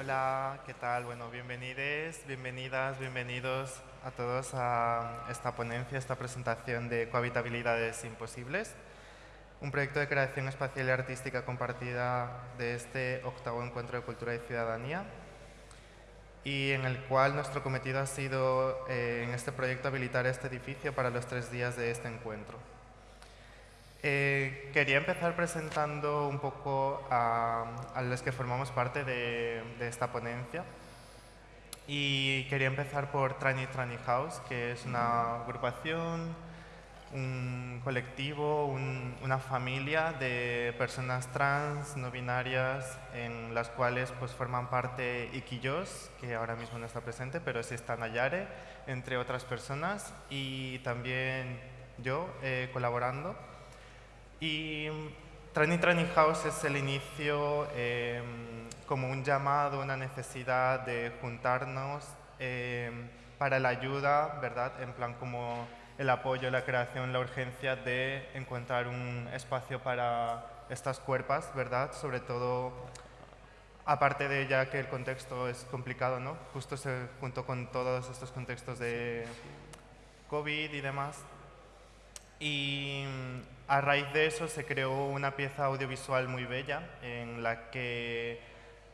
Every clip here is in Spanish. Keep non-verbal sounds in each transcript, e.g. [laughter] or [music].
Hola, ¿qué tal? Bueno, bienvenidos, bienvenidas, bienvenidos a todos a esta ponencia, esta presentación de Cohabitabilidades Imposibles, un proyecto de creación espacial y artística compartida de este octavo Encuentro de Cultura y Ciudadanía y en el cual nuestro cometido ha sido eh, en este proyecto habilitar este edificio para los tres días de este encuentro. Eh, quería empezar presentando un poco a, los que formamos parte de, esta ponencia. Y quería empezar por Trani Trani House, que es una agrupación, un colectivo, una familia de personas trans, no binarias, en las cuales pues, forman parte Iquillos, que ahora mismo no está presente, pero sí está Nayare, entre otras personas, y también yo eh, colaborando. Y Training Training House es el inicio em, como un llamado, una necesidad de juntarnos em, para la ayuda, ¿verdad? En plan como el apoyo, la creación, la urgencia de encontrar un espacio para estas cuerpas, ¿verdad? Sobre todo, aparte de ya que el contexto es complicado, ¿no? Justo se, junto con todos estos contextos de COVID y demás. Y a raíz de eso se creó una pieza audiovisual muy bella en la que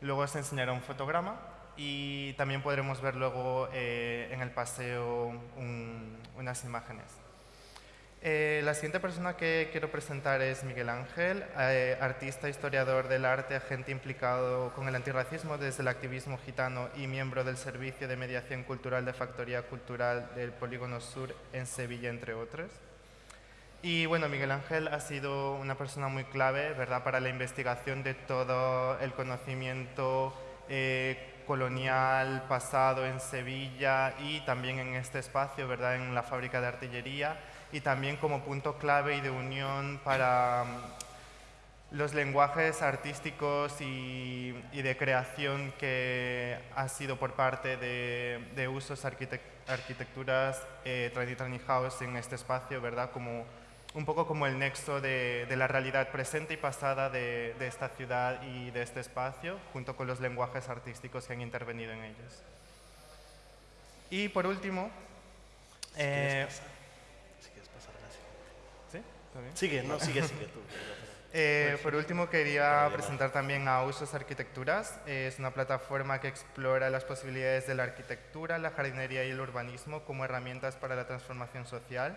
luego se enseñará un fotograma y también podremos ver luego eh, en el paseo unas imágenes. Eh, la siguiente persona que quiero presentar es Miguel Ángel, eh, artista, historiador del arte, agente implicado con el antirracismo desde el activismo gitano y miembro del Servicio de Mediación Cultural de Factoría Cultural del Polígono Sur en Sevilla, entre otros. Y bueno, Miguel Ángel ha sido una persona muy clave, ¿verdad?, para la investigación de todo el conocimiento eh, colonial pasado en Sevilla y también en este espacio, ¿verdad?, en la fábrica de artillería y también como punto clave y de unión para mm, los lenguajes artísticos y, de creación que ha sido por parte de, usos arquitecturas eh, en este espacio, ¿verdad?, como un poco como el nexo de, la realidad presente y pasada de, esta ciudad y de este espacio, junto con los lenguajes artísticos que han intervenido en ellos. Y por último... Si eh, quieres pasar, ¿Sí? Sigue, no, sigue, sigue tú. [laughs] Eh, por último, quería presentar también a Usos Arquitecturas. Es una plataforma que explora las posibilidades de la arquitectura, la jardinería y el urbanismo como herramientas para la transformación social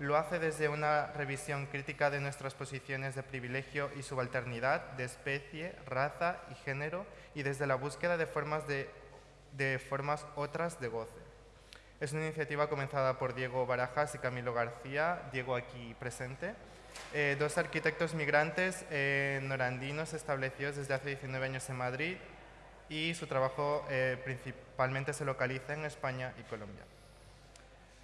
lo hace desde una revisión crítica de nuestras posiciones de privilegio y subalternidad, de especie, raza y género, y desde la búsqueda de formas, de, formas otras de goce. Es una iniciativa comenzada por Diego Barajas y Camilo García, Diego aquí presente, eh, dos arquitectos migrantes eh, norandinos establecidos desde hace 19 años en Madrid y su trabajo eh, principalmente se localiza en España y Colombia.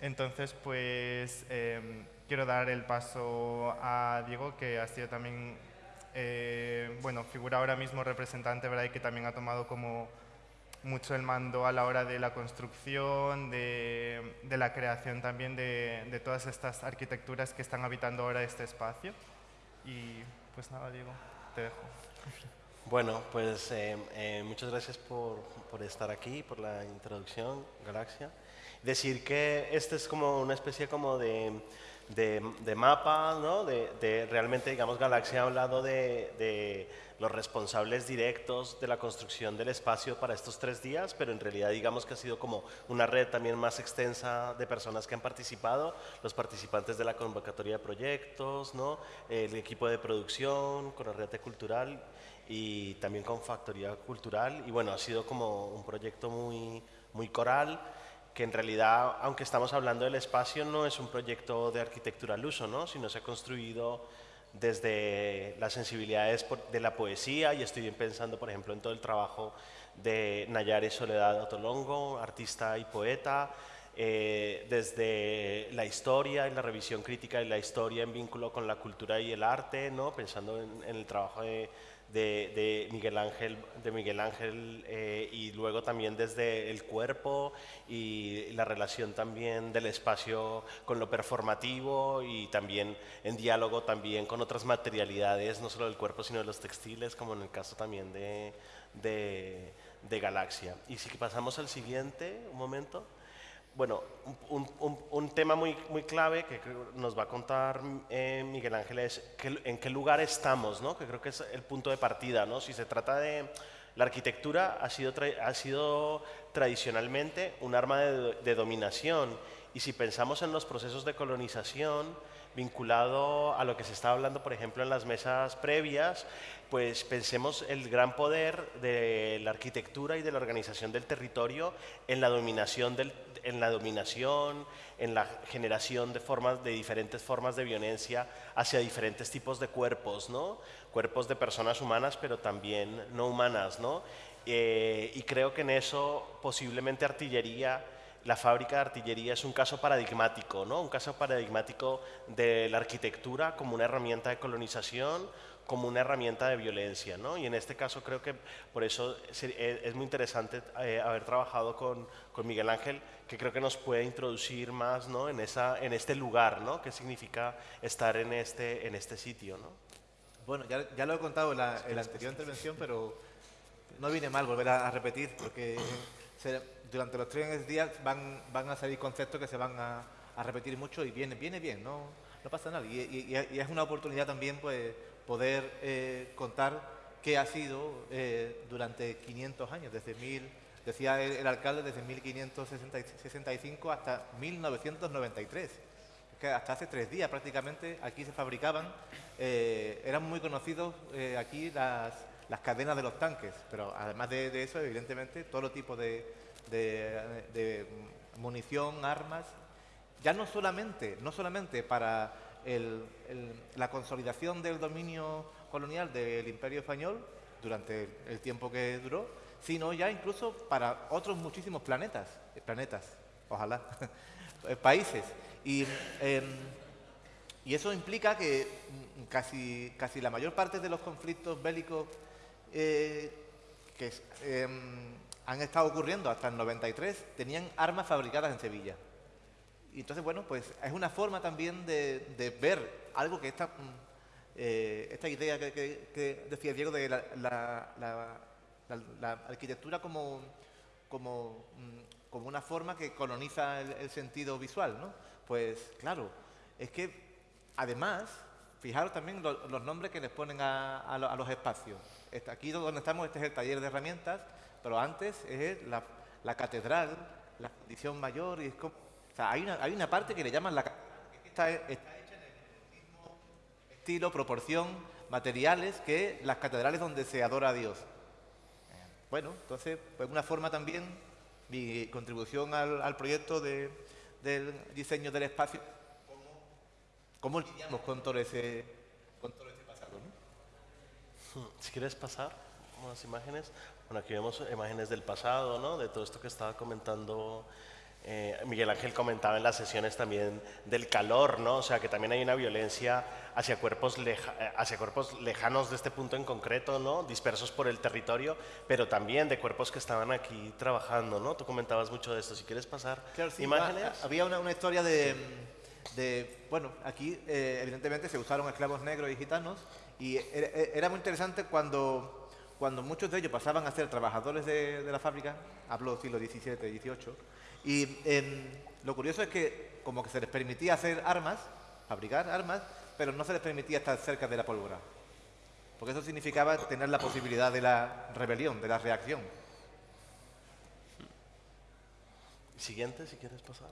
Entonces, pues em, quiero dar el paso a Diego, que ha sido también, eh, bueno, figura ahora mismo representante, ¿verdad? Y que también ha tomado como mucho el mando a la hora de la construcción, de, la creación también de, todas estas arquitecturas que están habitando ahora este espacio. Y pues nada, Diego, te dejo. Bueno, pues em, eh, muchas gracias por, por, estar aquí, por la introducción, Galaxia decir que este es como una especie como de, de, mapa, ¿no? De, realmente, digamos, Galaxia ha hablado de, los responsables directos de la construcción del espacio para estos tres días, pero en realidad digamos que ha sido como una red también más extensa de personas que han participado, los participantes de la convocatoria de proyectos, ¿no? el equipo de producción, con la red cultural y también con Factoría Cultural, y bueno, ha sido como un proyecto muy, muy coral, que en realidad, aunque estamos hablando del espacio, no es un proyecto de arquitectura al uso, ¿no? sino se ha construido desde las sensibilidades de la poesía y estoy pensando, por ejemplo, en todo el trabajo de Nayare Soledad Otolongo, artista y poeta, eh, desde la historia y la revisión crítica de la historia en vínculo con la cultura y el arte, ¿no? pensando en el trabajo de de, Miguel Ángel, de Miguel Ángel eh, y luego también desde el cuerpo y la relación también del espacio con lo performativo y también en diálogo también con otras materialidades, no solo del cuerpo sino de los textiles, como en el caso también de, de Galaxia. Y si pasamos al siguiente, un momento. Bueno, un, tema muy, muy clave que nos va a contar eh, Miguel Ángel es en qué lugar estamos, ¿no? que creo que es el punto de partida. ¿no? Si se trata de la arquitectura, ha sido, ha sido tradicionalmente un arma de, de dominación y si pensamos en los procesos de colonización, vinculado a lo que se estaba hablando, por ejemplo, en las mesas previas, pues pensemos el gran poder de la arquitectura y de la organización del territorio en la dominación, en la, dominación, en la generación de, formas, de diferentes formas de violencia hacia diferentes tipos de cuerpos, ¿no? cuerpos de personas humanas, pero también no humanas. ¿no? Eh, y creo que en eso posiblemente artillería la fábrica de artillería es un caso paradigmático, ¿no? un caso paradigmático de la arquitectura como una herramienta de colonización, como una herramienta de violencia. ¿no? Y en este caso creo que por eso e, es muy interesante eh, haber trabajado con, con, Miguel Ángel, que creo que nos puede introducir más ¿no? en, esa, en este lugar, ¿no? qué significa estar en este, en este sitio. ¿no? Bueno, ya, ya lo he contado en la, en la anterior intervención, pero no viene mal volver a, a repetir, porque durante los tres días van, van a salir conceptos que se van a, repetir mucho y viene, viene bien, no, no pasa nada. Y, es una oportunidad también pues, poder eh, contar qué ha sido eh, durante 500 años, desde mil, decía el, alcalde, desde 1565 hasta 1993. Que hasta hace tres días prácticamente aquí se fabricaban, eh, eran muy conocidos aquí las, las cadenas de los tanques, pero además de, eso, evidentemente, todo tipo de, de, munición, armas, ya no solamente, no solamente para la consolidación del dominio colonial del Imperio Español durante el tiempo que duró, sino ya incluso para otros muchísimos planetas, planetas, ojalá, [laughs] países. Y, em, y eso implica que casi, casi la mayor parte de los conflictos bélicos eh, que em, han estado ocurriendo hasta el 93 tenían armas fabricadas en Sevilla. Y entonces, bueno, pues es una forma también de, ver algo que esta, mm, eh, esta idea que, decía Diego de la, arquitectura como, como, mm, como, una forma que coloniza el, sentido visual, ¿no? Pues claro, es que además, fijaros también los nombres que les ponen a los espacios. Aquí donde estamos, este es el taller de herramientas, pero antes es la, catedral, la condición mayor, y hay una, hay una parte que le llaman la catedral, que está, hecha en el mismo estilo, proporción, materiales que las catedrales donde se adora a Dios. Bueno, entonces, pues una forma también, mi contribución al, proyecto de, del diseño del espacio, cómo, cómo lidiamos con todo ese, con todo ese pasado. Si quieres pasar unas imágenes. Bueno, aquí vemos imágenes del pasado, ¿no? De todo esto que estaba comentando eh, Miguel Ángel comentaba en las sesiones también del calor, ¿no? O sea, que también hay una violencia hacia cuerpos, eh, hacia cuerpos lejanos de este punto en concreto, ¿no? Dispersos por el territorio, pero también de cuerpos que estaban aquí trabajando, ¿no? Tú comentabas mucho de esto. Si quieres pasar imágenes. había una, una historia de, de, bueno, aquí eh, evidentemente se usaron esclavos negros y gitanos y era, muy interesante cuando, cuando muchos de ellos pasaban a ser trabajadores de, la fábrica, hablo siglo XVII, XVIII, y em, lo curioso es que como que se les permitía hacer armas, fabricar armas, pero no se les permitía estar cerca de la pólvora. Porque eso significaba tener la posibilidad de la rebelión, de la reacción. Siguiente, si quieres pasar.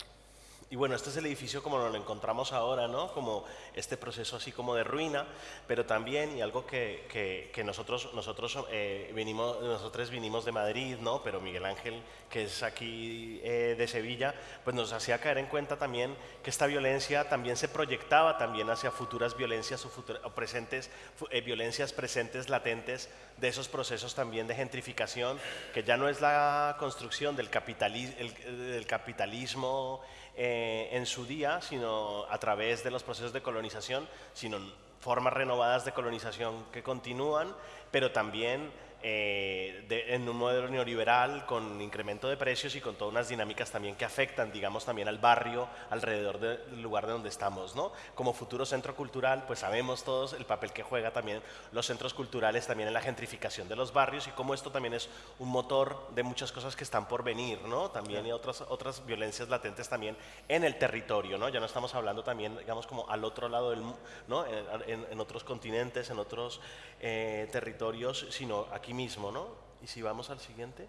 Y bueno, este es el edificio como lo encontramos ahora, ¿no? Como este proceso así como de ruina, pero también, y algo que, que, nosotros, nosotros, eh, vinimos, nosotros vinimos de Madrid, ¿no? Pero Miguel Ángel, que es aquí eh, de Sevilla, pues nos hacía caer en cuenta también que esta violencia también se proyectaba también hacia futuras violencias o, presentes, eh, violencias presentes, latentes, de esos procesos también de gentrificación, que ya no es la construcción del, capitalismo, del capitalismo eh, en su día, sino a través de los procesos de colonización, sino formas renovadas de colonización que continúan, pero también eh, en un modelo neoliberal con incremento de precios y con todas unas dinámicas también que afectan, digamos, también al barrio alrededor del lugar de donde estamos, ¿no? Como futuro centro cultural, pues sabemos todos el papel que juega también los centros culturales también en la gentrificación de los barrios y cómo esto también es un motor de muchas cosas que están por venir, ¿no? También y otras, otras violencias latentes también en el territorio, ¿no? Ya no estamos hablando también, digamos, como al otro lado del, ¿no? En, otros continentes, en otros eh, territorios, sino aquí mismo, ¿no? Y si vamos al siguiente.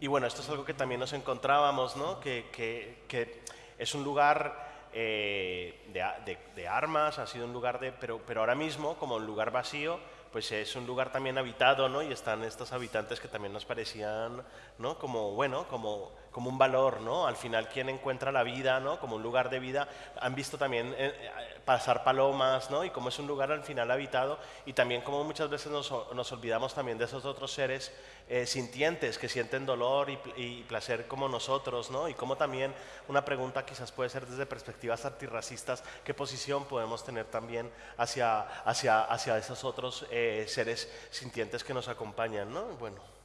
Y bueno, esto es algo que también nos encontrábamos, ¿no? Que, que, que es un lugar eh, de, de, armas, ha sido un lugar de... Pero, pero ahora mismo, como un lugar vacío, pues es un lugar también habitado, ¿no? Y están estos habitantes que también nos parecían, ¿no? Como, bueno, como, como un valor, ¿no? Al final, quien encuentra la vida, ¿no? Como un lugar de vida, han visto también eh, eh, pasar palomas, ¿no? Y como es un lugar al final habitado, y también como muchas veces nos, nos olvidamos también de esos otros seres eh, sintientes que sienten dolor y, y, placer como nosotros, ¿no? Y como también una pregunta quizás puede ser desde perspectivas antirracistas, ¿qué posición podemos tener también hacia, hacia, hacia esos otros eh, seres sintientes que nos acompañan, ¿no? Bueno.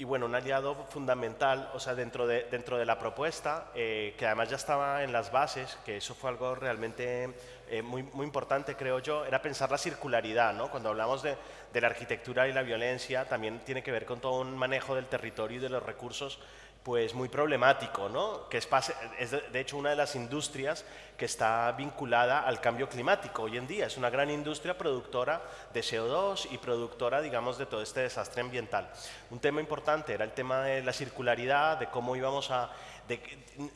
Y bueno, un aliado fundamental, o sea, dentro de, dentro de la propuesta, eh, que además ya estaba en las bases, que eso fue algo realmente eh, muy, muy, importante, creo yo, era pensar la circularidad, ¿no? Cuando hablamos de, de, la arquitectura y la violencia, también tiene que ver con todo un manejo del territorio y de los recursos pues muy problemático, ¿no? que es, de hecho una de las industrias que está vinculada al cambio climático hoy en día. Es una gran industria productora de CO2 y productora, digamos, de todo este desastre ambiental. Un tema importante era el tema de la circularidad, de cómo íbamos a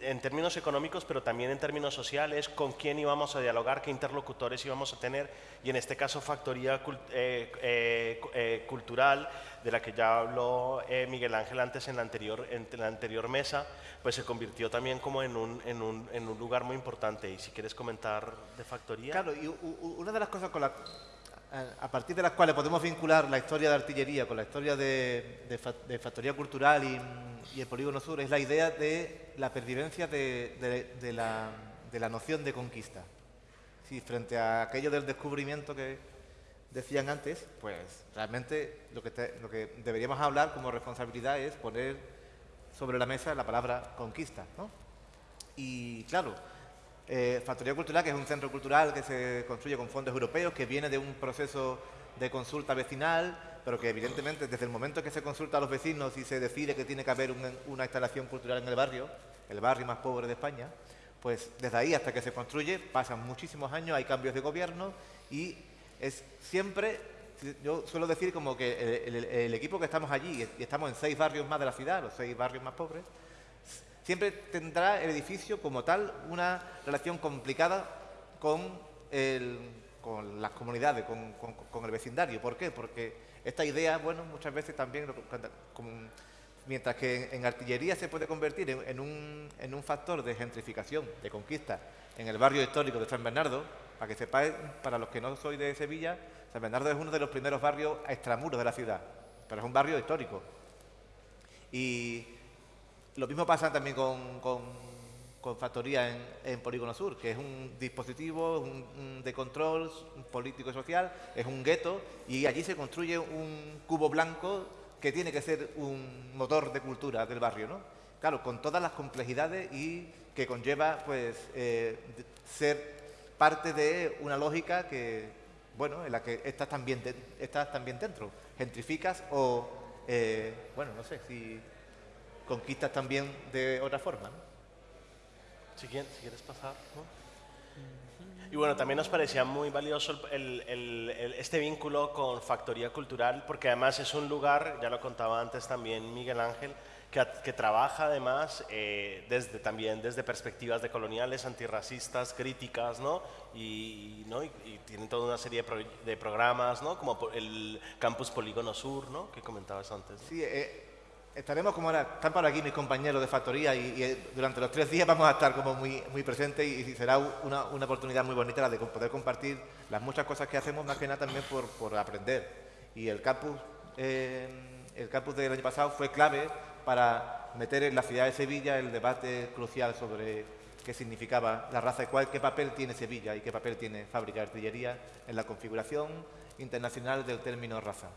en términos económicos, pero también en términos sociales, con quién íbamos a dialogar, qué interlocutores íbamos a tener, y en este caso factoría eh, eh, eh, cultural, de la que ya habló Miguel Ángel antes en la, anterior, en la anterior mesa, pues se convirtió también como en un, en un, en un lugar muy importante. Y si quieres comentar de factoría. Claro, y una de las cosas con la, a partir de las cuales podemos vincular la historia de artillería con la historia de, factoría cultural y, el polígono sur es la idea de la pervivencia de, de la, noción de conquista. Sí, frente a aquello del descubrimiento que decían antes, pues realmente lo que, lo que deberíamos hablar como responsabilidad es poner sobre la mesa la palabra conquista. ¿no? Y claro, eh, Factoría Cultural, que es un centro cultural que se construye con fondos europeos, que viene de un proceso de consulta vecinal, pero que evidentemente desde el momento que se consulta a los vecinos y se decide que tiene que haber una instalación cultural en el barrio, el barrio más pobre de España, pues desde ahí hasta que se construye pasan muchísimos años, hay cambios de gobierno y es siempre, yo suelo decir como que el equipo que estamos allí, y estamos en seis barrios más de la ciudad, los seis barrios más pobres, siempre tendrá el edificio como tal una relación complicada con, las comunidades, con, el vecindario. ¿Por qué? Porque esta idea, bueno, muchas veces también, mientras que en, artillería se puede convertir en, un, en un factor de gentrificación, de conquista, en el barrio histórico de San Bernardo, para que sepáis, para los que no sois de Sevilla, San Bernardo es uno de los primeros barrios extramuros de la ciudad, pero es un barrio histórico. Y lo mismo pasa también con, con, Factoría en, en, Polígono Sur, que es un dispositivo de control político y social, es un gueto, y allí se construye un cubo blanco que tiene que ser un motor de cultura del barrio, ¿no? Claro, con todas las complejidades y que conlleva, pues, eh, ser parte de una lógica que, bueno, en la que estás también, estás también dentro, gentrificas o, eh, bueno, no sé si conquistas también de otra forma. ¿no? Si, quieres, pasar. Y bueno, también nos parecía muy valioso este vínculo con Factoría Cultural, porque además es un lugar, ya lo contaba antes también Miguel Ángel, que, trabaja además eh, desde, también desde perspectivas de coloniales, antirracistas, críticas, ¿no? Y, ¿no? y, tienen toda una serie de, programas, ¿no? Como el Campus Polígono Sur, ¿no? Que comentabas antes. Sí, eh, Estaremos como ahora, están por aquí mis compañeros de factoría y, eh, durante los tres días vamos a estar como muy, muy presentes y, será una, una, oportunidad muy bonita la de poder compartir las muchas cosas que hacemos, más que nada también por, por aprender. Y el campus, eh, el campus del año pasado fue clave para meter en la ciudad de Sevilla el debate crucial sobre, qué significaba la raza y cuál, qué papel tiene Sevilla y qué papel tiene Fábrica de Artillería en la configuración internacional del término raza.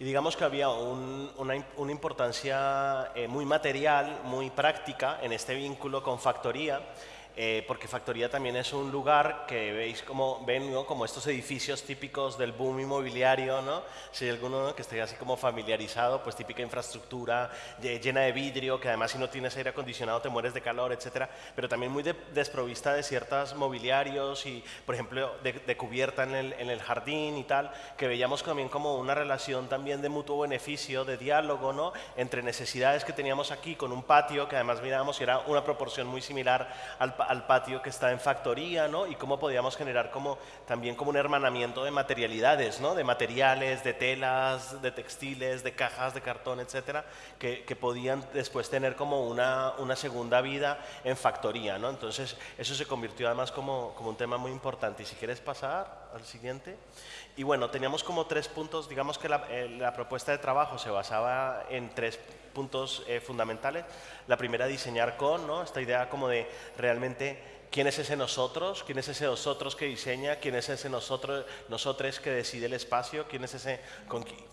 Y digamos que había una, importancia eh, muy material, muy práctica en este vínculo con factoría, eh, porque Factoría también es un lugar que veis como, ven como estos edificios típicos del boom inmobiliario, ¿no? Si hay alguno que esté así como familiarizado, pues típica infraestructura llena de vidrio, que además si no tienes aire acondicionado te mueres de calor, etcétera, pero también muy desprovista de ciertos mobiliarios y, por ejemplo, de, cubierta en el, en el, jardín y tal, que veíamos también como una relación también de mutuo beneficio, de diálogo, ¿no? Entre necesidades que teníamos aquí con un patio, que además mirábamos y era una proporción muy similar al, al patio que está en factoría, ¿no? Y cómo podíamos generar como, también como un hermanamiento de materialidades, ¿no? De materiales, de telas, de textiles, de cajas, de cartón, etcétera, que, podían después tener como una, segunda vida en factoría, ¿no? Entonces, eso se convirtió además como un tema muy importante. Y si quieres pasar al siguiente. Y bueno, teníamos como tres puntos, digamos que la, eh, propuesta de trabajo se basaba en tres puntos eh, fundamentales. La primera, diseñar con, ¿no? esta idea como de realmente quién es ese nosotros, quién es ese nosotros que diseña, quién es ese nosotros, nosotros que decide el espacio, quién es ese,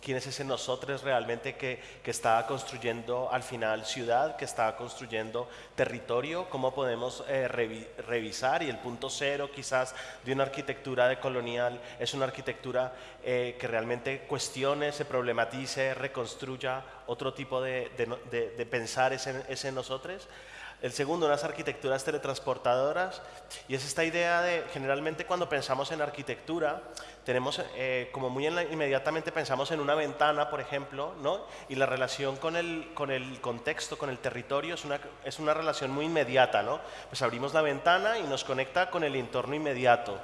quién es ese nosotros realmente que, que, está construyendo al final ciudad, que está construyendo territorio, cómo podemos eh, revisar y el punto cero quizás de una arquitectura de colonial es una arquitectura eh, que realmente cuestione, se problematice, reconstruya otro tipo de, de, de pensar ese, ese nosotros. El segundo, unas arquitecturas teletransportadoras. Y es esta idea de, generalmente cuando pensamos en arquitectura, tenemos eh, como muy inmediatamente pensamos en una ventana, por ejemplo, ¿no? Y la relación con el, con el contexto, con el territorio, es una, es una relación muy inmediata, ¿no? Pues abrimos la ventana y nos conecta con el entorno inmediato.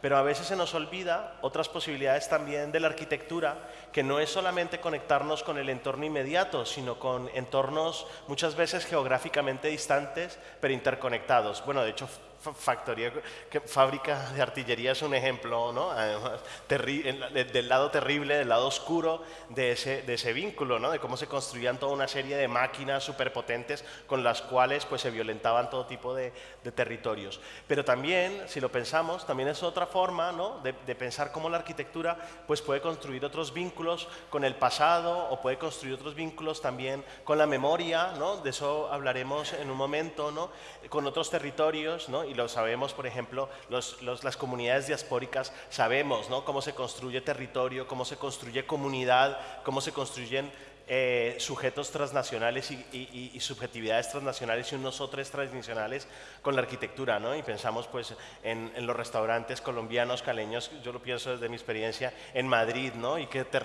Pero a veces se nos olvida otras posibilidades también de la arquitectura, que no es solamente conectarnos con el entorno inmediato, sino con entornos muchas veces geográficamente distantes, pero interconectados. Bueno, de hecho, factoría, que, fábrica de artillería es un ejemplo, ¿no? Además, del lado terrible, del lado oscuro de ese, de ese vínculo, ¿no? De cómo se construían toda una serie de máquinas superpotentes con las cuales pues, se violentaban todo tipo de, de territorios. Pero también, si lo pensamos, también es otra forma ¿no? de, de, pensar cómo la arquitectura pues, puede construir otros vínculos con el pasado o puede construir otros vínculos también con la memoria, ¿no? De eso hablaremos en un momento, ¿no? Con otros territorios, ¿no? Y lo sabemos, por ejemplo, las comunidades diaspóricas, sabemos ¿no? cómo se construye territorio, cómo se construye comunidad, cómo se construyen eh, sujetos transnacionales y, subjetividades transnacionales y unos otros transnacionales con la arquitectura, ¿no? Y pensamos pues en, los restaurantes colombianos, caleños, yo lo pienso desde mi experiencia en Madrid, ¿no? Y que te,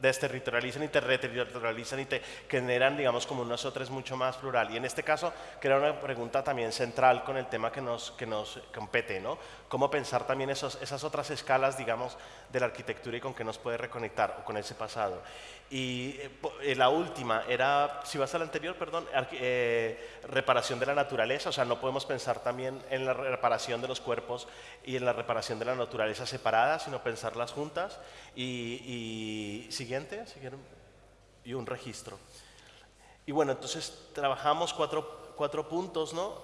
desterritorializan y te reterritorializan y te generan, digamos, como nosotros mucho más plural. Y en este caso, que era una pregunta también central con el tema que nos, que nos compete, ¿no? Cómo pensar también esos, esas otras escalas, digamos, de la arquitectura y con qué nos puede reconectar o con ese pasado. Y eh, eh, la última era, si vas a la anterior, perdón, eh, reparación de la naturaleza, o sea, no podemos pensar también en la reparación de los cuerpos y en la reparación de la naturaleza separadas, sino pensarlas juntas. Y, siguiente, y un registro. Y bueno, entonces trabajamos cuatro, cuatro puntos, ¿no?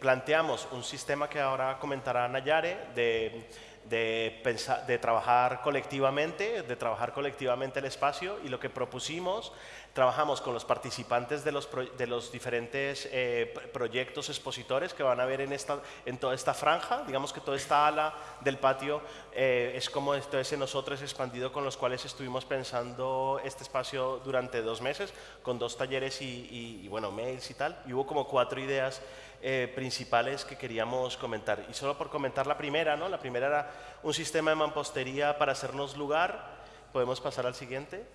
planteamos un sistema que ahora comentará Nayare de de, pensar, de trabajar colectivamente, de trabajar colectivamente el espacio y lo que propusimos, trabajamos con los participantes de los, de los diferentes eh, proyectos expositores que van a ver en, esta, en toda esta franja, digamos que toda esta ala del patio eh, es como esto ese nosotros expandido con los cuales estuvimos pensando este espacio durante dos meses, con dos talleres y, y bueno, mails y tal, y hubo como cuatro ideas eh, principales que queríamos comentar. Y solo por comentar la primera, ¿no? La primera era un sistema de mampostería para hacernos lugar. Podemos pasar al siguiente.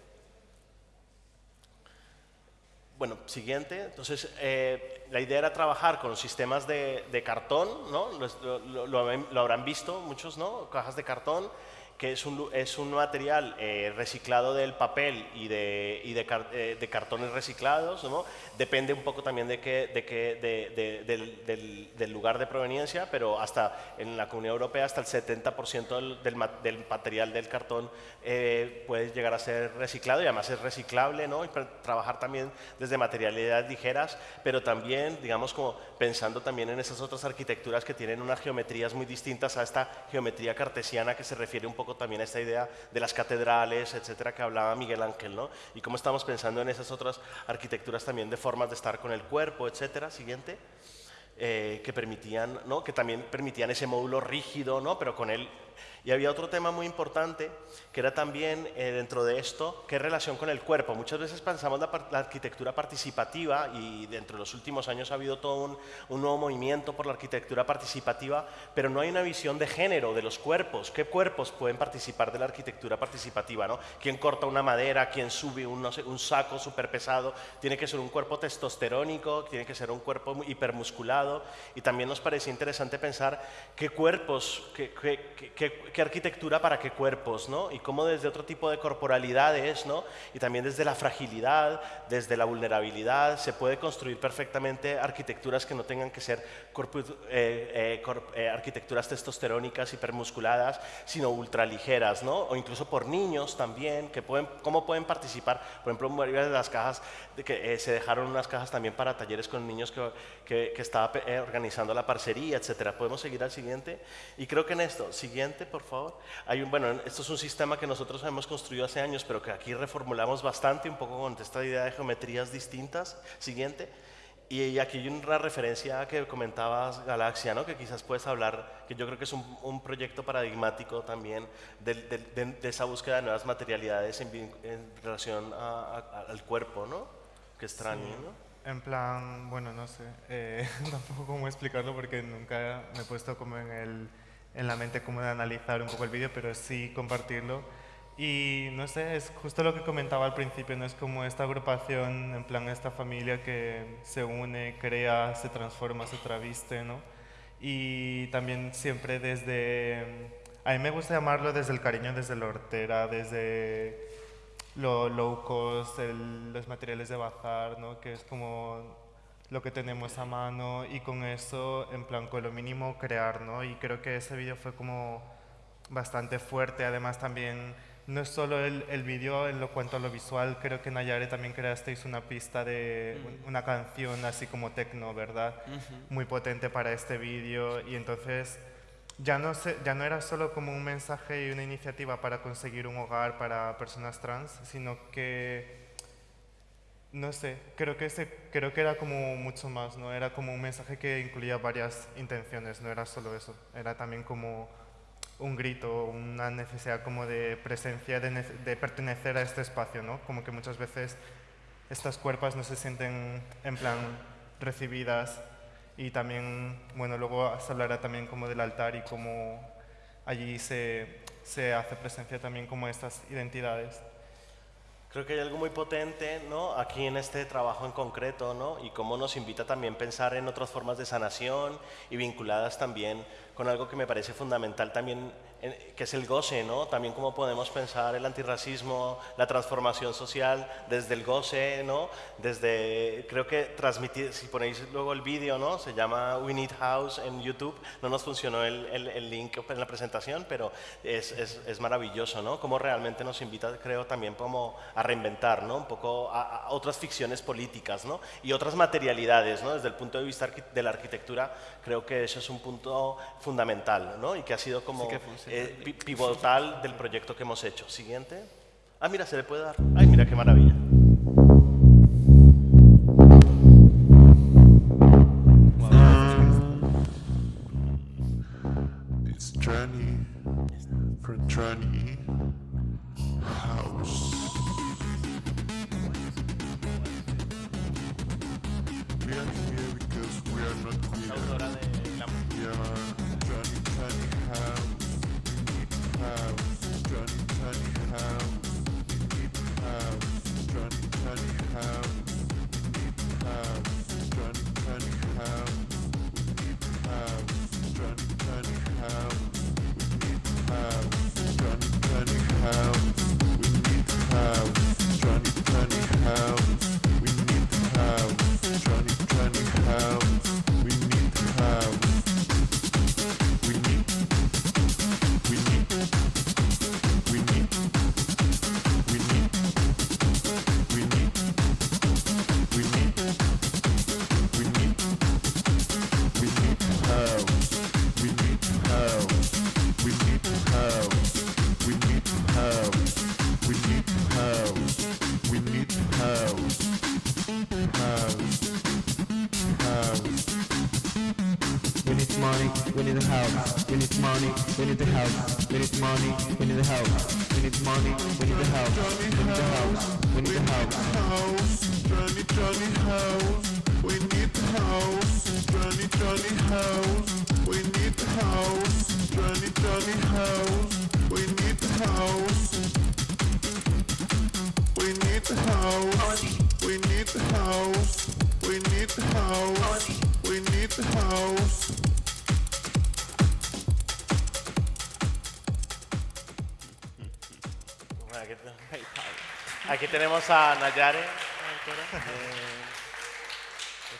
Bueno, siguiente. Entonces, eh, la idea era trabajar con sistemas de, cartón, ¿no? Lo, lo, habrán visto muchos, ¿no? Cajas de cartón que es un, es un material eh, reciclado del papel y de, y de, eh, de cartones reciclados, ¿no? depende un poco también de, qué, de, qué, de, del, del, lugar de proveniencia, pero hasta en la Comunidad Europea hasta el 70% del, del, material del cartón eh, puede llegar a ser reciclado y además es reciclable, ¿no? y trabajar también desde materialidades ligeras, pero también, digamos, como pensando también en esas otras arquitecturas que tienen unas geometrías muy distintas a esta geometría cartesiana que se refiere un poco también a esta idea de las catedrales, etcétera, que hablaba Miguel Ángel, ¿no? Y cómo estamos pensando en esas otras arquitecturas también de formas de estar con el cuerpo, etcétera. Siguiente. Eh, que permitían, ¿no? que también permitían ese módulo rígido, ¿no? pero con él y había otro tema muy importante, era también eh, dentro de esto, qué relación con el cuerpo. Muchas veces pensamos la, la, arquitectura participativa y dentro de los últimos años ha habido todo un, un, nuevo movimiento por la arquitectura participativa, pero no hay una visión de género de los cuerpos. ¿Qué cuerpos pueden participar de la arquitectura participativa? ¿no? ¿Quién corta una madera? ¿Quién sube un, saco súper pesado? Tiene que ser un cuerpo testosterónico, tiene que ser un cuerpo hipermusculado. Y también nos parecía interesante pensar qué cuerpos, qué, qué, qué arquitectura para qué cuerpos, ¿no? Cómo desde otro tipo de corporalidades, ¿no? Y también desde la fragilidad, desde la vulnerabilidad, se puede construir perfectamente arquitecturas que no tengan que ser eh, eh, eh, arquitecturas testosterónicas, hipermusculadas, sino ultraligeras, ¿no? O incluso por niños también, que pueden, cómo pueden participar, por ejemplo, varias de las cajas, de que se dejaron unas cajas también para talleres con niños que, que, que estaba organizando la parcería, etcétera. Podemos seguir al siguiente. Y creo que en esto, siguiente, por favor. Hay un, bueno, esto es un sistema que nosotros hemos construido hace años, pero que aquí reformulamos bastante, un poco con esta idea de geometrías distintas. Siguiente. Y aquí hay una referencia que comentabas, Galaxia, ¿no? que quizás puedes hablar, que yo creo que es un, un proyecto paradigmático también de, de, de, esa búsqueda de nuevas materialidades en, en relación a, a, al cuerpo, ¿no? Que extraño, sí. ¿no? En plan, bueno, no sé, eh, [laughs] tampoco cómo explicarlo porque nunca me he puesto como en el en la mente cómo de analizar un poco el vídeo, pero sí compartirlo. Y no sé, es justo lo que comentaba al principio, no es como esta agrupación, en plan esta familia que se une, crea, se transforma, se traviste, ¿no? Y también siempre desde, a mí me gusta llamarlo desde el cariño, desde la hortera, desde lo low cost, los materiales de bazar, ¿no? Que es como lo que tenemos a mano y con eso, en plan, con lo mínimo crear, ¿no? Y creo que ese vídeo fue como bastante fuerte, además también no es solo el, el vídeo en lo cuanto a lo visual, creo que Nayare también creasteis una pista de uh -huh. una canción así como techno, ¿verdad? Uh -huh. Muy potente para este vídeo y entonces ya no, se, ya no era solo como un mensaje y una iniciativa para conseguir un hogar para personas trans, sino que no sé, creo que, ese, creo que era como mucho más, ¿no? Era como un mensaje que incluía varias intenciones, no era solo eso. Era también como un grito, una necesidad como de presencia, de, de pertenecer a este espacio, ¿no? Como que muchas veces estas cuerpas no se sienten en plan recibidas y también, bueno, luego se hablará también como del altar y cómo allí se, se hace presencia también como estas identidades. Creo que hay algo muy potente ¿no? aquí en este trabajo en concreto ¿no? y cómo nos invita también a pensar en otras formas de sanación y vinculadas también con algo que me parece fundamental también, que es el goce, ¿no? También cómo podemos pensar el antirracismo, la transformación social desde el goce, ¿no? Desde, creo que transmitir, si ponéis luego el vídeo, ¿no? Se llama We Need House en YouTube, no nos funcionó el, el, el link en la presentación, pero es, es, es, maravilloso, ¿no? Cómo realmente nos invita, creo, también como a reinventar, ¿no? Un poco a, a otras ficciones políticas, ¿no? Y otras materialidades, ¿no? Desde el punto de vista de la arquitectura, creo que eso es un punto fundamental ¿no? y que ha sido como sí eh, pivotal del proyecto que hemos hecho. Siguiente. Ah, mira, se le puede dar. Ay, mira qué maravilla. It's Johnny we need the house. We need money, we need the house. We need money, we need the house. We need the house. We need the house. house, Johnny Johnny house. We need the house, Johnny Johnny house. We need the house, Johnny Johnny house. We need the house. We need the house. We need the house. We need the house. We need the house. Aquí tenemos a Nayare. eh,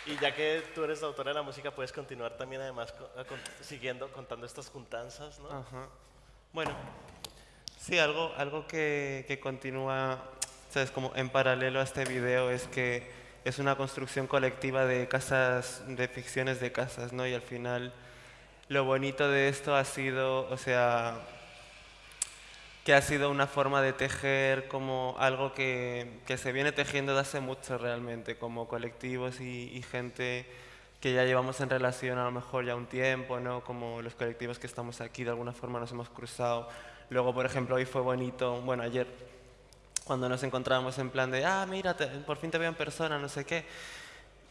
y ya que tú eres la autora de la música, puedes continuar también además co- a con- siguiendo, contando estas juntanzas, ¿no? Ajá. Bueno, sí, algo, algo que, que continúa, ¿sabes? Como en paralelo a este video es que es una construcción colectiva de casas, de ficciones de casas, ¿no? Y al final lo bonito de esto ha sido, o sea, que ha sido una forma de tejer como algo que, que se viene tejiendo de hace mucho realmente, como colectivos y, y gente que ya llevamos en relación a lo mejor ya un tiempo, ¿no? Como los colectivos que estamos aquí, de alguna forma nos hemos cruzado. Luego, por ejemplo, hoy fue bonito, bueno, ayer, cuando nos encontrábamos en plan de, ah, mira, por fin te veo en persona, no sé qué.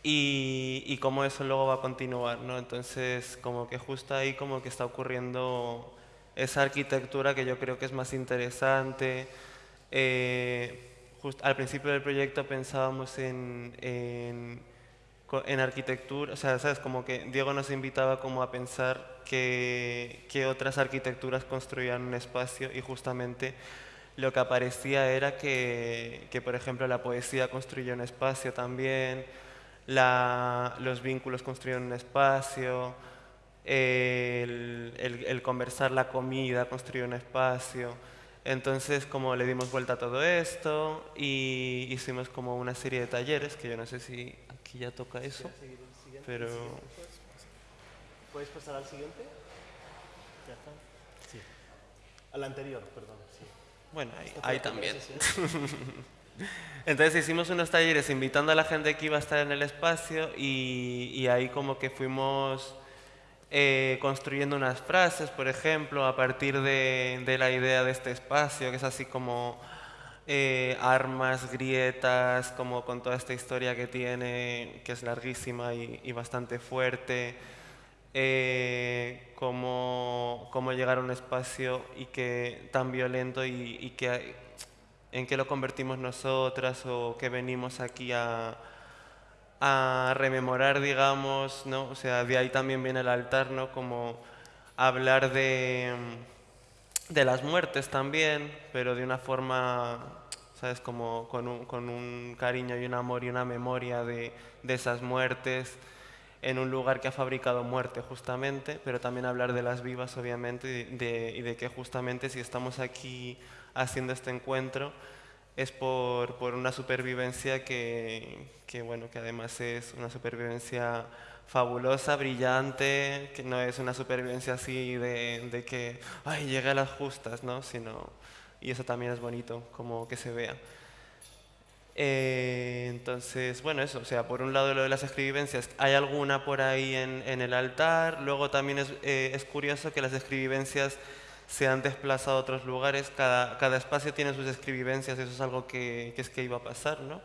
Y, y cómo eso luego va a continuar, ¿no? Entonces, como que justo ahí como que está ocurriendo esa arquitectura que yo creo que es más interesante. Eh, al principio del proyecto pensábamos en, en, arquitectura, o sea, ¿sabes? Como que Diego nos invitaba como a pensar que, que otras arquitecturas construían un espacio y justamente lo que aparecía era que, que, por ejemplo, la poesía construye un espacio también, la- los vínculos construyen un espacio, el, el- el conversar la comida construye un espacio. Entonces, como le dimos vuelta a todo esto y hicimos como una serie de talleres, que yo no sé si aquí ya toca eso, pero... ¿Puedes pasar al siguiente? ¿Ya está? Sí. Al anterior, perdón. Sí. Bueno, ahí, también. [laughs] Entonces hicimos unos talleres invitando a la gente que iba a estar en el espacio y, y ahí como que fuimos eh, construyendo unas frases, por ejemplo, a partir de, la idea de este espacio, que es así como eh, armas, grietas, como con toda esta historia que tiene, que es larguísima y, bastante fuerte. eh, cómo, cómo llegar a un espacio y que tan violento y, y que en qué lo convertimos nosotras o que venimos aquí a, a rememorar, digamos, ¿no? O sea, de ahí también viene el altar, ¿no? Como hablar de, de las muertes también, pero de una forma, ¿sabes? Como con un, con un cariño y un amor y una memoria de, de esas muertes en un lugar que ha fabricado muerte justamente, pero también hablar de las vivas obviamente y de, y de que justamente si estamos aquí haciendo este encuentro es por, por una supervivencia que, que, bueno, que además es una supervivencia fabulosa, brillante, que no es una supervivencia así de, de que, ay, llegué a las justas, ¿no? Sino, y eso también es bonito, como que se vea. Eh, entonces, bueno, eso, o sea, por un lado lo de las escribivencias, hay alguna por ahí en, en el altar, luego también es, eh, es curioso que las escribivencias se han desplazado a otros lugares, cada, cada espacio tiene sus escribivencias, eso es algo que, es que iba a pasar, ¿no?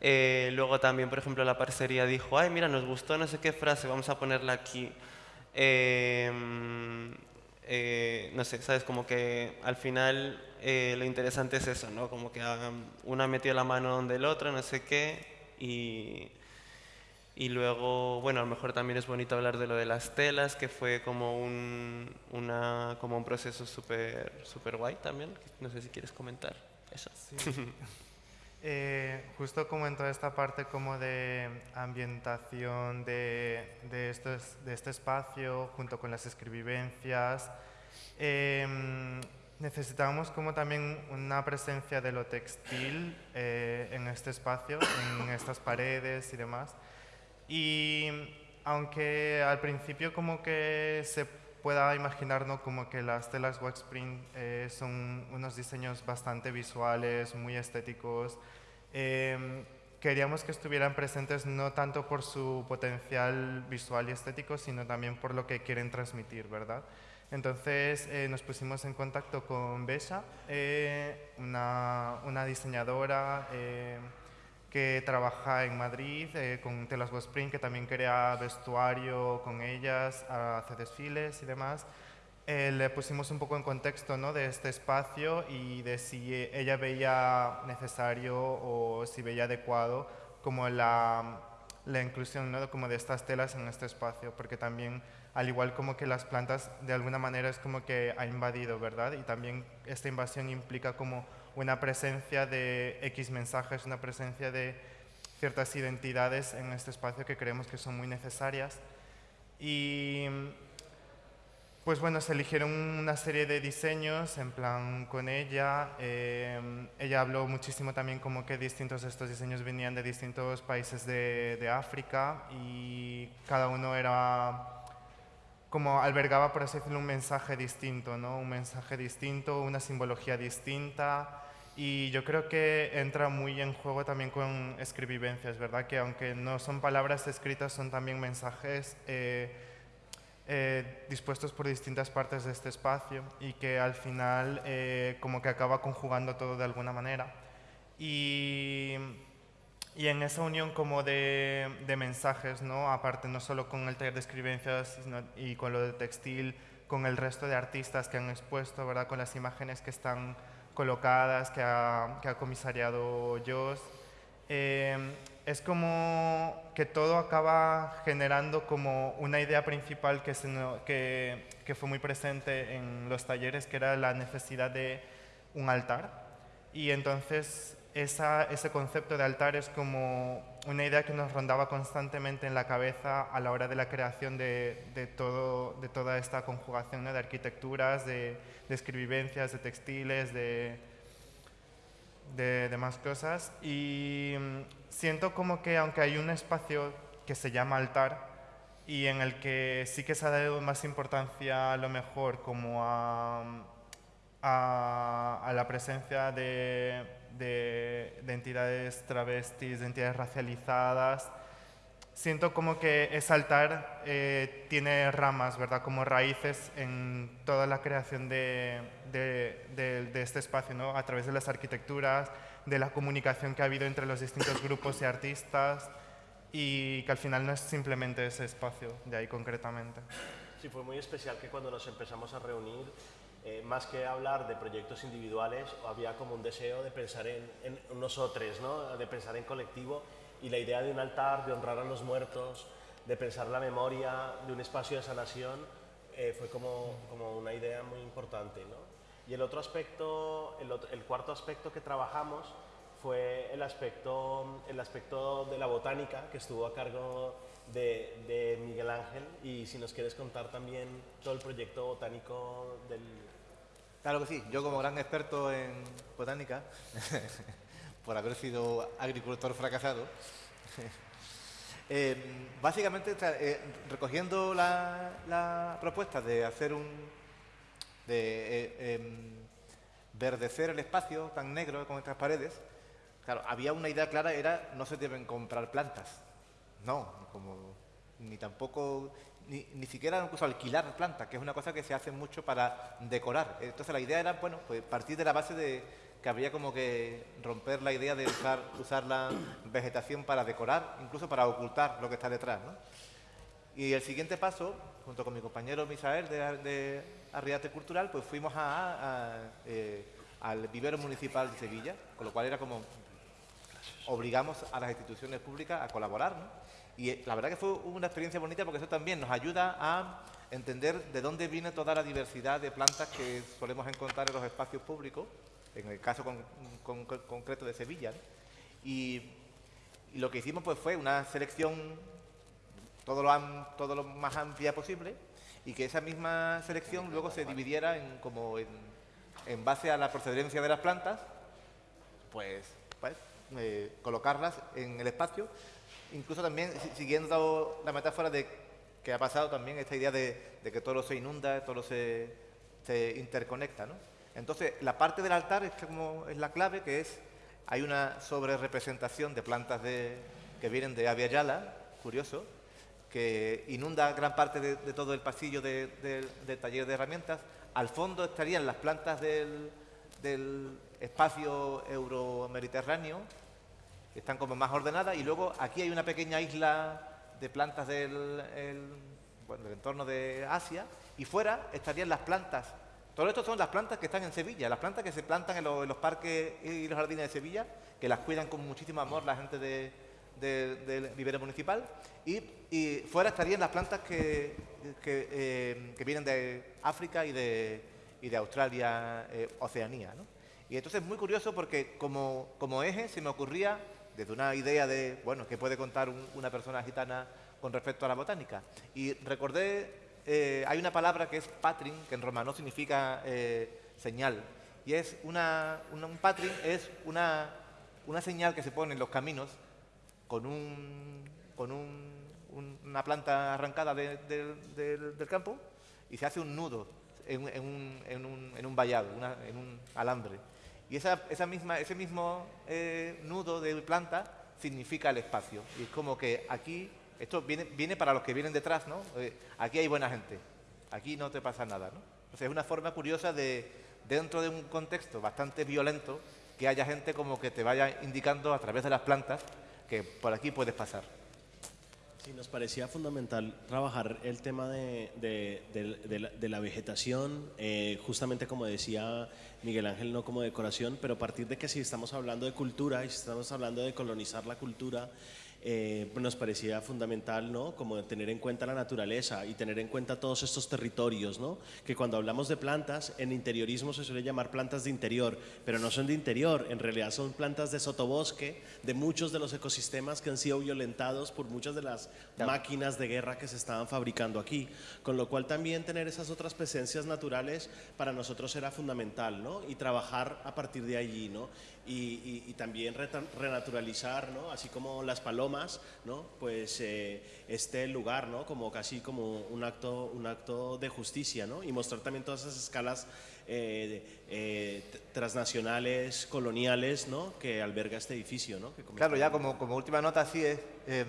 Eh, luego también, por ejemplo, la parcería dijo, ay, mira, nos gustó no sé qué frase, vamos a ponerla aquí. Eh, eh, no sé, ¿sabes? Como que al final eh, lo interesante es eso, ¿no? Como que una metió la mano donde el otro, no sé qué, y, y luego, bueno, a lo mejor también es bonito hablar de lo de las telas, que fue como un, una, como un proceso súper súper guay también. No sé si quieres comentar eso. [laughs] Eh, justo como en toda esta parte como de ambientación de, de, estos- de este espacio, junto con las escribivencias, em, necesitamos como también una presencia de lo textil eh, en este espacio, en estas paredes y demás. Y aunque al principio como que se pueda imaginar ¿no? como que las telas wax print eh, son unos diseños bastante visuales, muy estéticos, em, queríamos que estuvieran presentes no tanto por su potencial visual y estético, sino también por lo que quieren transmitir, ¿verdad? Entonces eh, nos pusimos en contacto con Besha, eh, una, una diseñadora eh, que trabaja en Madrid eh, con Telas Spring, que también crea vestuario con ellas, hace desfiles y demás. Eh, le pusimos un poco en contexto ¿no? de este espacio y de si ella veía necesario o si veía adecuado como la, la inclusión ¿no? como de estas telas en este espacio, porque también al igual como que las plantas de alguna manera es como que ha invadido, ¿verdad? Y también esta invasión implica como una presencia de X mensajes, una presencia de ciertas identidades en este espacio que creemos que son muy necesarias. Y pues bueno, se eligieron una serie de diseños en plan con ella. eh, ella habló muchísimo también como que distintos estos diseños venían de distintos países de, de África y cada uno era como albergaba, por así decirlo, un mensaje distinto, ¿no? Un mensaje distinto, una simbología distinta. Y yo creo que entra muy en juego también con escribivencias, ¿verdad? Que aunque no son palabras escritas, son también mensajes eh, eh, dispuestos por distintas partes de este espacio y que al final eh, como que acaba conjugando todo de alguna manera. Y, y en esa unión como de, de mensajes, ¿no? aparte no solo con el taller de escribencias sino- y con lo de textil, con el resto de artistas que han expuesto, ¿verdad? con las imágenes que están colocadas, que ha, que ha comisariado Joss. Eh, es como que todo acaba generando como una idea principal que, que, que fue muy presente en los talleres, que era la necesidad de un altar. Y entonces esa- ese concepto de altar es como una idea que nos rondaba constantemente en la cabeza a la hora de la creación de, de todo, de toda esta conjugación ¿no? de arquitecturas, de, de escribivencias, de textiles, de, de demás cosas. Y mm, siento como que aunque hay un espacio que se llama altar y en el que sí que se ha dado más importancia a lo mejor como a, a, la presencia de, de- de entidades travestis, de entidades racializadas, siento como que ese altar eh, tiene ramas, ¿verdad? Como raíces en toda la creación de- de este espacio, ¿no? A través de las arquitecturas, de la comunicación que ha habido entre los distintos grupos y artistas y que al final no es simplemente ese espacio de ahí concretamente. Sí, fue muy especial que cuando nos empezamos a reunir, eh, más que hablar de proyectos individuales, había como un deseo de pensar en, en nosotros, ¿no? de pensar en colectivo y la idea de un altar, de honrar a los muertos, de pensar la memoria, de un espacio de sanación, eh, fue como, como una idea muy importante. ¿no? Y el otro aspecto, el, otro- el cuarto aspecto que trabajamos fue el aspecto, el aspecto de la botánica, que estuvo a cargo de, de Miguel Ángel. Y si nos quieres contar también todo el proyecto botánico del... Claro que sí, yo como gran experto en botánica, [laughs] por haber sido agricultor fracasado, [laughs] eh, básicamente eh, recogiendo la, la propuesta de hacer un... de eh, em, verdecer el espacio tan negro con estas paredes, claro, había una idea clara, era no se deben comprar plantas. No, como, ni tampoco, ni, ni siquiera incluso alquilar plantas, que es una cosa que se hace mucho para decorar. Entonces la idea era, bueno, pues partir de la base de que había como que romper la idea de usar, usar la vegetación para decorar, incluso para ocultar lo que está detrás, ¿no? Y el siguiente paso, junto con mi compañero Misael de, de Arriate Cultural, pues fuimos a, eh, al vivero municipal de Sevilla, con lo cual era como obligamos a las instituciones públicas a colaborar. ¿no? Y la verdad que fue una experiencia bonita porque eso también nos ayuda a entender de dónde viene toda la diversidad de plantas que solemos encontrar en los espacios públicos, en el caso con- con- con- concreto de Sevilla. Y, lo que hicimos pues fue una selección todo lo, todo lo más amplia posible y que esa misma selección luego se dividiera en, como en, en base a la procedencia de las plantas, pues, pues, eh, colocarlas en el espacio, incluso también si- siguiendo la metáfora de que ha pasado también esta idea de, que todo se inunda, todo se, interconecta. ¿no? Entonces, la parte del altar es, como, es la clave, que es hay una sobrerepresentación de plantas que vienen de Abya Yala, curioso, que inunda gran parte de, todo el pasillo de- de- del taller de herramientas. Al fondo estarían las plantas del, del espacio euro-mediterráneo, están como más ordenadas, y luego aquí hay una pequeña isla de plantas del, el- bueno, del entorno de Asia, y fuera estarían las plantas. Todo esto son las plantas que están en Sevilla, las plantas que se plantan en, los- parques y los jardines de Sevilla, que las cuidan con muchísimo amor la gente de- del vivero municipal. Y, y fuera estarían las plantas que, que, eh, que vienen de África y de, y de Australia, eh, Oceanía. ¿no? Y entonces es muy curioso porque como, como eje se me ocurría desde una idea de, bueno, ¿qué puede contar un- una persona gitana con respecto a la botánica? Y recordé, eh, hay una palabra que es patrin, que en romano significa eh, señal. Y es una, un patrin es una, una señal que se pone en los caminos con, un, con un- un- una planta arrancada de- del- campo y se hace un nudo en, en un, en en un vallado, una- en un alambre. Y esa, esa misma, ese mismo eh, nudo de planta significa el espacio. Y es como que aquí, esto viene, viene para los que vienen detrás, ¿no? Eh, aquí hay buena gente, aquí no te pasa nada, ¿no? O es una forma curiosa de, dentro de un contexto bastante violento, que haya gente como que te vaya indicando a través de las plantas que por aquí puedes pasar. Sí, nos parecía fundamental trabajar el tema de, la vegetación, eh, justamente como decía Miguel Ángel, no como decoración, pero a partir de que si estamos hablando de cultura y si estamos hablando de colonizar la cultura, eh, nos parecía fundamental, ¿no? Como tener en cuenta la naturaleza y tener en cuenta todos estos territorios, ¿no? Que cuando hablamos de plantas, en interiorismo se suele llamar plantas de interior, pero no son de interior, en realidad son plantas de sotobosque, de muchos de los ecosistemas que han sido violentados por muchas de las máquinas de guerra que se estaban fabricando aquí, con lo cual también tener esas otras presencias naturales para nosotros era fundamental, ¿no? Y trabajar a partir de allí, ¿no? Y, y- y también renaturalizar, ¿no? Así como las palomas, ¿no? Pues eh, este lugar, ¿no? Como casi como un acto, un acto de justicia, ¿no? Y mostrar también todas esas escalas eh, eh, transnacionales, coloniales, ¿no? Que alberga este edificio, ¿no? Que Claro, ya como, como última nota así es... em,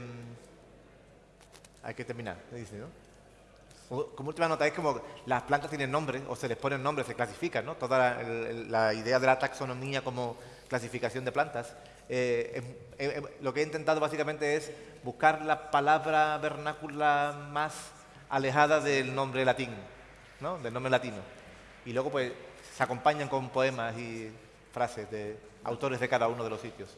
hay que terminar, dice, ¿no? Como, última nota es como las plantas tienen nombre o se les ponen nombres, se clasifican, ¿no? Toda la idea de la taxonomía como clasificación de plantas. Eh, em, lo que he intentado básicamente es buscar la palabra vernácula más alejada del nombre latín, ¿no? Del nombre latino. Y luego pues se acompañan con poemas y frases de autores de cada uno de los sitios.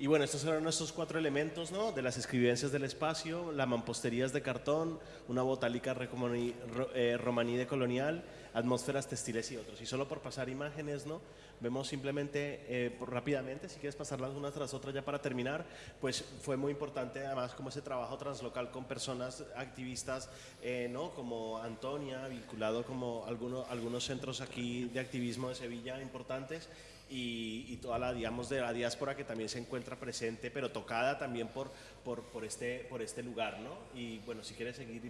Y bueno, estos eran nuestros cuatro elementos, ¿no? De las escribencias del espacio, la mampostería es de cartón, una botálica eh, romaní de colonial, atmósferas textiles y otros. Y solo por pasar imágenes, ¿no? Vemos simplemente eh, rápidamente, si quieres pasarlas unas tras otras ya para terminar, pues fue muy importante además como ese trabajo translocal con personas activistas, eh, ¿no? Como Antonia, vinculado como alguno- algunos centros aquí de activismo de Sevilla importantes y, y toda la, digamos, de la diáspora que también se encuentra presente, pero tocada también por, por, por, este, por este lugar, ¿no? Y bueno, si quieres seguir,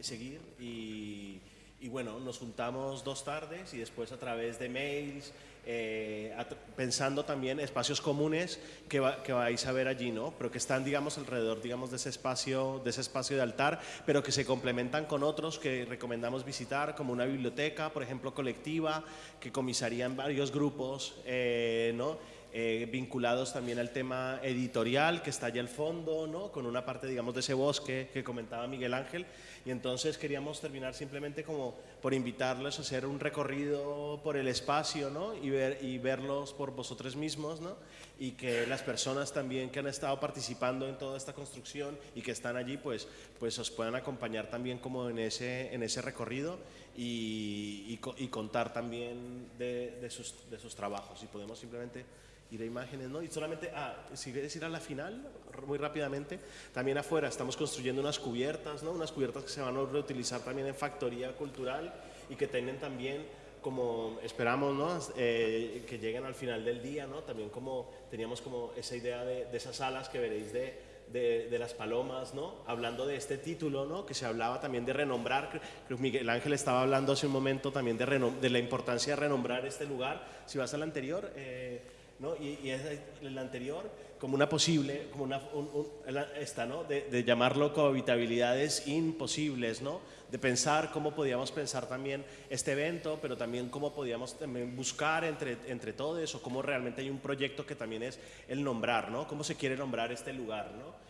seguir y, y bueno, nos juntamos dos tardes y después a través de mails, eh, pensando también espacios comunes que, va- que vais a ver allí, ¿no? Pero que están, digamos, alrededor, digamos, de ese espacio, de ese espacio de altar, pero que se complementan con otros que recomendamos visitar, como una biblioteca, por ejemplo, colectiva, que comisarían varios grupos, eh, ¿no? Eh, vinculados también al tema editorial que está allá al fondo, ¿no? con una parte, digamos, de ese bosque que comentaba Miguel Ángel. Y entonces queríamos terminar simplemente como por invitarles a hacer un recorrido por el espacio ¿no? y, ver, y verlos por vosotros mismos ¿no? y que las personas también que han estado participando en toda esta construcción y que están allí, pues, pues os puedan acompañar también como en ese, en ese recorrido y, y y contar también de, de sus, de sus trabajos. Y podemos simplemente ir a imágenes, ¿no? Y solamente, ah, si quieres ir a la final, muy rápidamente, también afuera estamos construyendo unas cubiertas, ¿no? Unas cubiertas que se van a reutilizar también en factoría cultural y que tienen también como esperamos, ¿no? Eh, que lleguen al final del día, ¿no? También como teníamos como esa idea de, de esas alas que veréis de, de, de las palomas, ¿no? Hablando de este título, ¿no? Que se hablaba también de renombrar, creo Miguel Ángel estaba hablando hace un momento también de, de la importancia de renombrar este lugar. Si vas al anterior, eh, ¿no? Y, es el anterior como una posible, como una, un- esta, ¿no? De, de llamarlo cohabitabilidades imposibles, ¿no? De pensar cómo podíamos pensar también este evento, pero también cómo podíamos buscar entre, entre todos o cómo realmente hay un proyecto que también es el nombrar, ¿no? Cómo se quiere nombrar este lugar, ¿no?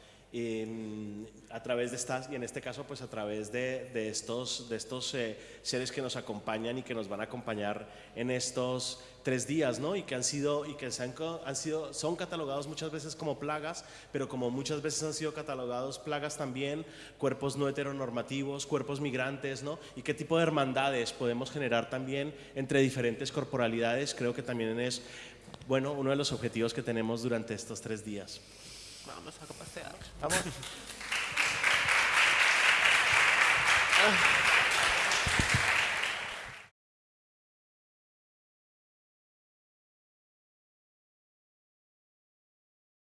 A través de estas, y en este caso pues a través de, de estos, de estos eh, seres que nos acompañan y que nos van a acompañar en estos tres días, ¿no? Y que han sido, y que se han, han sido, son catalogados muchas veces como plagas, pero como muchas veces han sido catalogados plagas también, cuerpos no heteronormativos, cuerpos migrantes, ¿no? Y qué tipo de hermandades podemos generar también entre diferentes corporalidades, creo que también es, bueno, uno de los objetivos que tenemos durante estos tres días. Vamos a pasear. Vamos. [laughs]